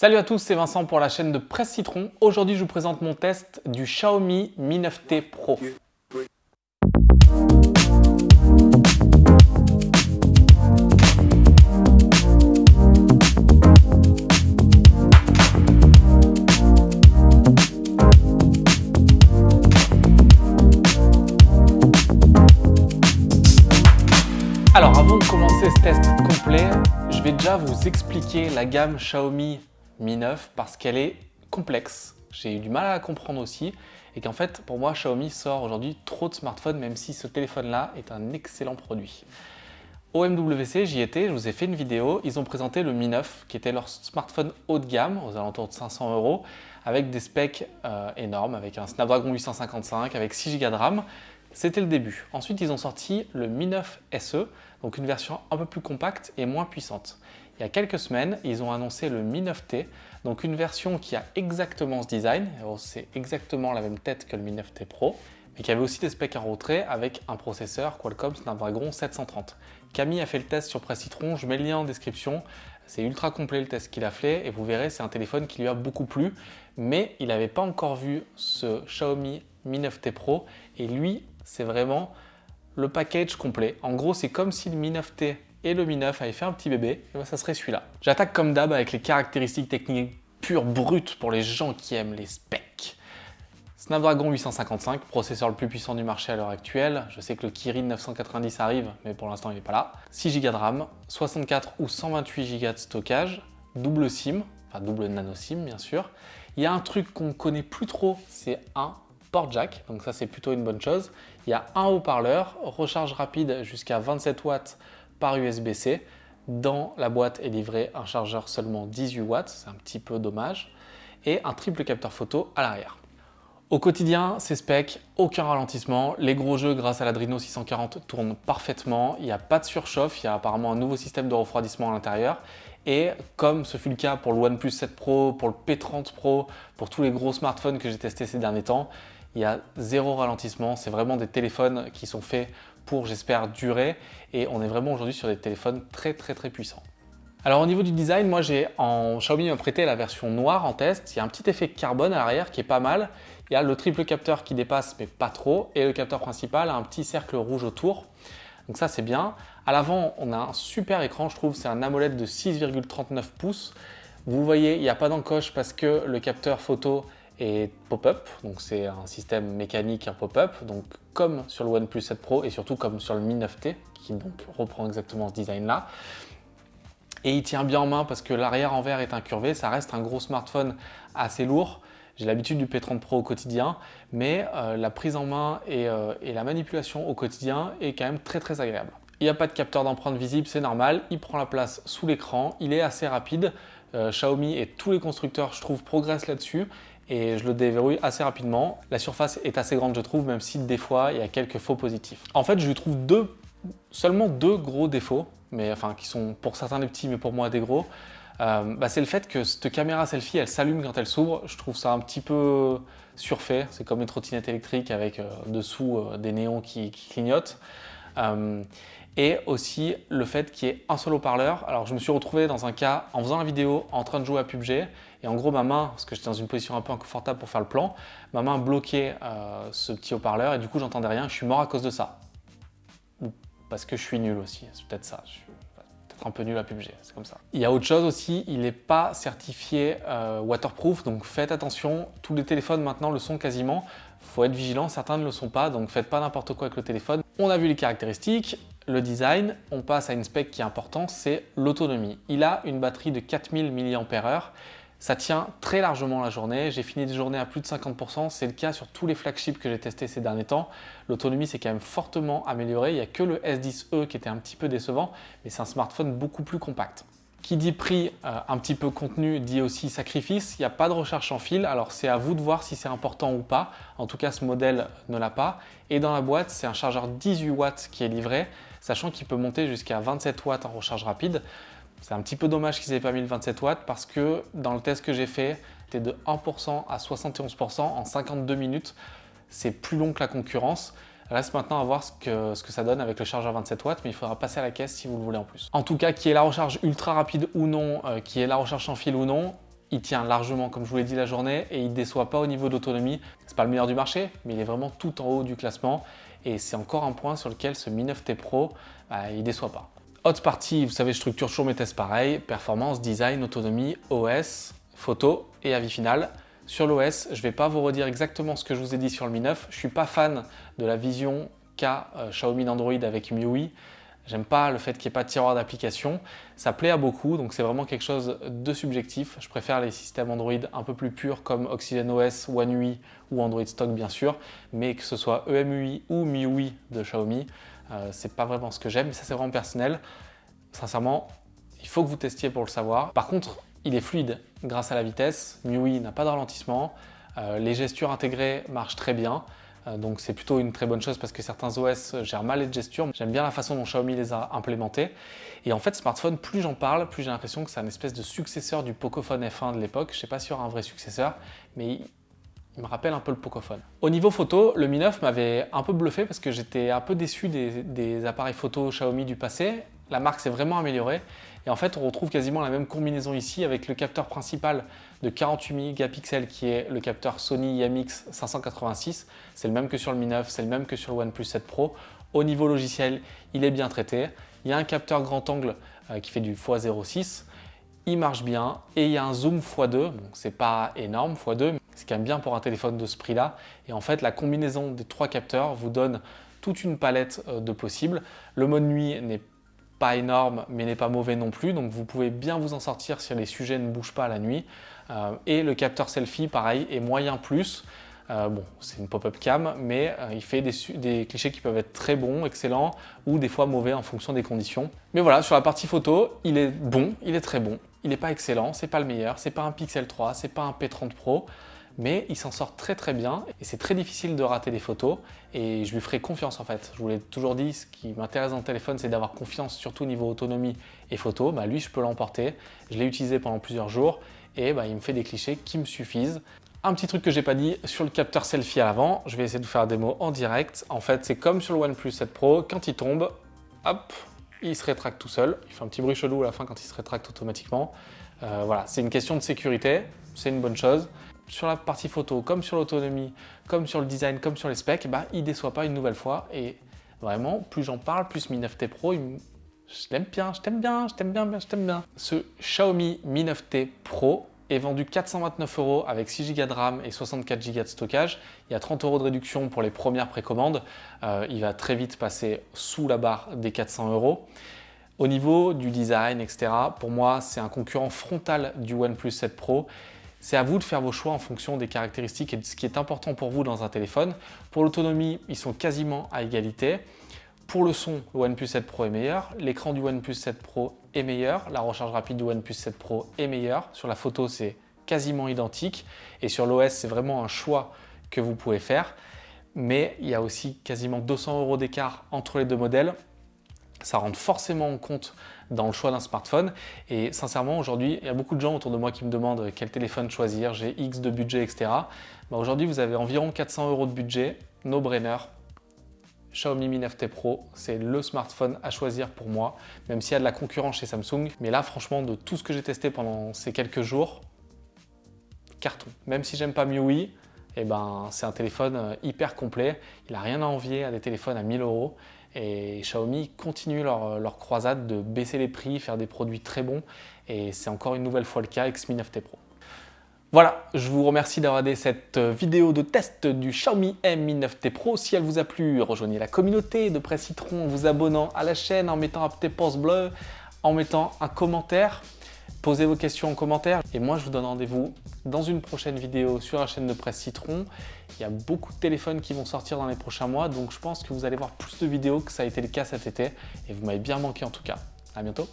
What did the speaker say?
Salut à tous, c'est Vincent pour la chaîne de Presse Citron. Aujourd'hui, je vous présente mon test du Xiaomi Mi 9T Pro. Alors avant de commencer ce test complet, je vais déjà vous expliquer la gamme Xiaomi Mi 9 parce qu'elle est complexe. J'ai eu du mal à la comprendre aussi et qu'en fait, pour moi, Xiaomi sort aujourd'hui trop de smartphones même si ce téléphone-là est un excellent produit. Au MWC, j'y étais, je vous ai fait une vidéo, ils ont présenté le Mi 9 qui était leur smartphone haut de gamme aux alentours de 500 euros avec des specs euh, énormes, avec un Snapdragon 855, avec 6 Go de RAM. C'était le début. Ensuite, ils ont sorti le Mi 9 SE, donc une version un peu plus compacte et moins puissante. Il y a quelques semaines, ils ont annoncé le Mi 9T, donc une version qui a exactement ce design, c'est exactement la même tête que le Mi 9T Pro, mais qui avait aussi des specs en retrait avec un processeur Qualcomm Snapdragon 730. Camille a fait le test sur Presse Citron, je mets le lien en description. C'est ultra complet le test qu'il a fait et vous verrez, c'est un téléphone qui lui a beaucoup plu, mais il n'avait pas encore vu ce Xiaomi Mi 9T Pro et lui, c'est vraiment le package complet. En gros, c'est comme si le Mi 9T et le Mi 9 avait fait un petit bébé, et ben, ça serait celui-là. J'attaque comme d'hab avec les caractéristiques techniques pures, brutes pour les gens qui aiment les specs. Snapdragon 855, processeur le plus puissant du marché à l'heure actuelle. Je sais que le Kirin 990 arrive, mais pour l'instant il n'est pas là. 6 Go de RAM, 64 ou 128 Go de stockage, double SIM, enfin double nano SIM bien sûr. Il y a un truc qu'on ne connaît plus trop, c'est un port jack, donc ça c'est plutôt une bonne chose. Il y a un haut-parleur, recharge rapide jusqu'à 27 watts par USB-C. Dans la boîte est livré un chargeur seulement 18 watts, c'est un petit peu dommage, et un triple capteur photo à l'arrière. Au quotidien, ces specs, aucun ralentissement. Les gros jeux grâce à l'Adreno 640 tournent parfaitement. Il n'y a pas de surchauffe, il y a apparemment un nouveau système de refroidissement à l'intérieur. Et comme ce fut le cas pour le OnePlus 7 Pro, pour le P30 Pro, pour tous les gros smartphones que j'ai testés ces derniers temps, il y a zéro ralentissement. C'est vraiment des téléphones qui sont faits pour, j'espère, durer. Et on est vraiment aujourd'hui sur des téléphones très très très puissants. Alors au niveau du design, moi j'ai en Xiaomi m'a prêté la version noire en test. Il y a un petit effet carbone à l'arrière qui est pas mal. Il y a le triple capteur qui dépasse mais pas trop. Et le capteur principal a un petit cercle rouge autour. Donc ça c'est bien. À l'avant, on a un super écran, je trouve. C'est un AMOLED de 6,39 pouces. Vous voyez, il n'y a pas d'encoche parce que le capteur photo est pop-up. Donc c'est un système mécanique, un pop-up. Donc comme sur le OnePlus 7 Pro et surtout comme sur le Mi 9T qui donc reprend exactement ce design-là. Et il tient bien en main parce que l'arrière en verre est incurvé. Ça reste un gros smartphone assez lourd. J'ai l'habitude du P30 Pro au quotidien, mais euh, la prise en main euh, et, la manipulation au quotidien est quand même très très agréable. Il n'y a pas de capteur d'empreinte visible, c'est normal. Il prend la place sous l'écran, il est assez rapide. Euh, Xiaomi et tous les constructeurs, je trouve, progressent là-dessus et je le déverrouille assez rapidement. La surface est assez grande, je trouve, même si des fois, il y a quelques faux positifs. En fait, je lui trouve deux, seulement deux gros défauts, mais enfin, qui sont pour certains des petits, mais pour moi des gros. Euh, bah, c'est le fait que cette caméra selfie, elle s'allume quand elle s'ouvre. Je trouve ça un petit peu surfait. C'est comme une trottinette électrique avec euh, dessous euh, des néons qui, clignotent. Et aussi le fait qu'il y ait un seul haut-parleur. Alors je me suis retrouvé dans un cas en faisant la vidéo en train de jouer à PUBG et en gros ma main, parce que j'étais dans une position un peu inconfortable pour faire le plan, ma main bloquait ce petit haut-parleur et du coup j'entendais rien. Je suis mort à cause de ça. Parce que je suis nul aussi, c'est peut-être ça un peu nul à PUBG, c'est comme ça. Il y a autre chose aussi, il n'est pas certifié euh, waterproof, donc faites attention, tous les téléphones maintenant le sont quasiment, faut être vigilant, certains ne le sont pas, donc faites pas n'importe quoi avec le téléphone. On a vu les caractéristiques, le design, on passe à une spec qui est importante, c'est l'autonomie. Il a une batterie de 4000 mAh, ça tient très largement la journée. J'ai fini des journées à plus de 50%. C'est le cas sur tous les flagships que j'ai testés ces derniers temps. L'autonomie s'est quand même fortement améliorée. Il n'y a que le S10e qui était un petit peu décevant, mais c'est un smartphone beaucoup plus compact. Qui dit prix, euh, un petit peu contenu, dit aussi sacrifice. Il n'y a pas de recharge en fil, alors c'est à vous de voir si c'est important ou pas. En tout cas, ce modèle ne l'a pas. Et dans la boîte, c'est un chargeur 18 watts qui est livré, sachant qu'il peut monter jusqu'à 27 watts en recharge rapide. C'est un petit peu dommage qu'ils n'aient pas mis le 27 watts parce que dans le test que j'ai fait, c'était de 1% à 71% en 52 minutes. C'est plus long que la concurrence. Reste maintenant à voir ce que, ça donne avec le chargeur 27 watts, mais il faudra passer à la caisse si vous le voulez en plus. En tout cas, qui est la recharge ultra rapide ou non, euh, qui est la recharge sans fil ou non, il tient largement, comme je vous l'ai dit, la journée et il ne déçoit pas au niveau d'autonomie. C'est pas le meilleur du marché, mais il est vraiment tout en haut du classement et c'est encore un point sur lequel ce Mi 9T Pro, bah, il déçoit pas. Haute partie, vous savez, je structure toujours mes tests pareil, performance, design, autonomie, OS, photo et avis final. Sur l'OS, je ne vais pas vous redire exactement ce que je vous ai dit sur le Mi 9. Je ne suis pas fan de la vision qu'a euh, Xiaomi d'Android avec MIUI. J'aime pas le fait qu'il n'y ait pas de tiroir d'application. Ça plaît à beaucoup, donc c'est vraiment quelque chose de subjectif. Je préfère les systèmes Android un peu plus purs comme OxygenOS, One UI ou Android Stock bien sûr, mais que ce soit EMUI ou MIUI de Xiaomi, euh, c'est pas vraiment ce que j'aime, mais ça c'est vraiment personnel. Sincèrement, il faut que vous testiez pour le savoir. Par contre, il est fluide grâce à la vitesse. MIUI n'a pas de ralentissement. Euh, les gestures intégrées marchent très bien. Euh, donc c'est plutôt une très bonne chose parce que certains OS gèrent mal les gestures. J'aime bien la façon dont Xiaomi les a implémentés. Et en fait, smartphone, plus j'en parle, plus j'ai l'impression que c'est un espèce de successeur du Pocophone F1 de l'époque. Je sais pas s'il y aura un vrai successeur, mais il me rappelle un peu le Pocophone. Au niveau photo, le Mi 9 m'avait un peu bluffé parce que j'étais un peu déçu des, appareils photo Xiaomi du passé. La marque s'est vraiment améliorée et en fait, on retrouve quasiment la même combinaison ici avec le capteur principal de 48 mégapixels qui est le capteur Sony IMX 586. C'est le même que sur le Mi 9, c'est le même que sur le OnePlus 7 Pro. Au niveau logiciel, il est bien traité. Il y a un capteur grand angle euh, qui fait du x06. Il marche bien et il y a un zoom x2. Bon, c'est pas énorme x2, mais c'est quand même bien pour un téléphone de ce prix-là. Et en fait, la combinaison des trois capteurs vous donne toute une palette euh, de possibles. Le mode nuit n'est pas énorme mais n'est pas mauvais non plus. Donc vous pouvez bien vous en sortir si les sujets ne bougent pas la nuit. Euh, et le capteur selfie pareil est moyen plus. Euh, bon c'est une pop-up cam mais il fait des, clichés qui peuvent être très bons, excellents ou des fois mauvais en fonction des conditions. Mais voilà sur la partie photo il est bon, il est très bon. Il n'est pas excellent, c'est pas le meilleur, c'est pas un Pixel 3, c'est pas un P30 Pro mais il s'en sort très très bien et c'est très difficile de rater des photos et je lui ferai confiance en fait. Je vous l'ai toujours dit, ce qui m'intéresse dans le téléphone c'est d'avoir confiance surtout au niveau autonomie et photo. Bah, lui je peux l'emporter, je l'ai utilisé pendant plusieurs jours et bah, il me fait des clichés qui me suffisent. Un petit truc que j'ai pas dit sur le capteur selfie à l'avant, je vais essayer de vous faire la démo en direct. En fait c'est comme sur le OnePlus 7 Pro, quand il tombe, hop, il se rétracte tout seul. Il fait un petit bruit chelou à la fin quand il se rétracte automatiquement. Euh, voilà, c'est une question de sécurité, c'est une bonne chose sur la partie photo, comme sur l'autonomie, comme sur le design, comme sur les specs, bah, il ne déçoit pas une nouvelle fois. Et vraiment, plus j'en parle, plus Mi 9T Pro, je l'aime bien, je t'aime bien, je t'aime bien, je t'aime bien. Ce Xiaomi Mi 9T Pro est vendu 429 euros avec 6 Go de RAM et 64 Go de stockage. Il y a 30 euros de réduction pour les premières précommandes. Euh, il va très vite passer sous la barre des 400 euros. Au niveau du design, etc., pour moi, c'est un concurrent frontal du OnePlus 7 Pro c'est à vous de faire vos choix en fonction des caractéristiques et de ce qui est important pour vous dans un téléphone. Pour l'autonomie, ils sont quasiment à égalité. Pour le son, le OnePlus 7 Pro est meilleur, l'écran du OnePlus 7 Pro est meilleur, la recharge rapide du OnePlus 7 Pro est meilleure. Sur la photo, c'est quasiment identique et sur l'OS, c'est vraiment un choix que vous pouvez faire. Mais il y a aussi quasiment 200 euros d'écart entre les deux modèles ça rentre forcément en compte dans le choix d'un smartphone. Et sincèrement, aujourd'hui, il y a beaucoup de gens autour de moi qui me demandent quel téléphone choisir, j'ai X de budget, etc. Bah, aujourd'hui, vous avez environ 400 euros de budget, no brainer. Xiaomi Mi 9T Pro, c'est le smartphone à choisir pour moi, même s'il y a de la concurrence chez Samsung. Mais là, franchement, de tout ce que j'ai testé pendant ces quelques jours, carton. Même si j'aime pas MIUI, eh ben, c'est un téléphone euh, hyper complet. Il n'a rien à envier à des téléphones à 1000 euros. Et Xiaomi continue leur, croisade de baisser les prix, faire des produits très bons. Et c'est encore une nouvelle fois le cas avec Mi 9T Pro. Voilà, je vous remercie d'avoir regardé cette vidéo de test du Xiaomi Mi 9T Pro. Si elle vous a plu, rejoignez la communauté de Presse Citron en vous abonnant à la chaîne, en mettant un petit pouce bleu, en mettant un commentaire. Posez vos questions en commentaire et moi je vous donne rendez-vous dans une prochaine vidéo sur la chaîne de Presse Citron. Il y a beaucoup de téléphones qui vont sortir dans les prochains mois donc je pense que vous allez voir plus de vidéos que ça a été le cas cet été et vous m'avez bien manqué en tout cas. À bientôt